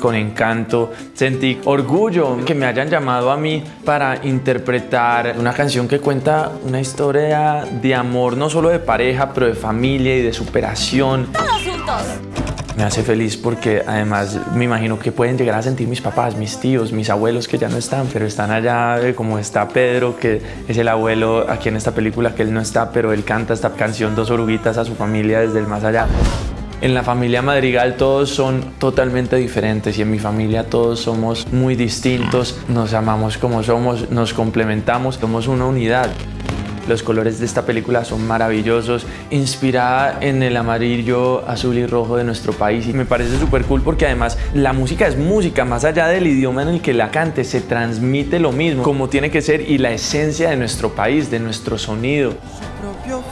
con encanto, sentí orgullo que me hayan llamado a mí para interpretar una canción que cuenta una historia de amor, no solo de pareja, pero de familia y de superación. Todos juntos. Me hace feliz porque además me imagino que pueden llegar a sentir mis papás, mis tíos, mis abuelos que ya no están, pero están allá, eh, como está Pedro, que es el abuelo aquí en esta película, que él no está, pero él canta esta canción Dos oruguitas a su familia desde el más allá. En la familia Madrigal todos son totalmente diferentes y en mi familia todos somos muy distintos, nos amamos como somos, nos complementamos, somos una unidad. Los colores de esta película son maravillosos, inspirada en el amarillo, azul y rojo de nuestro país y me parece súper cool porque además la música es música, más allá del idioma en el que la cante, se transmite lo mismo como tiene que ser y la esencia de nuestro país, de nuestro sonido. propio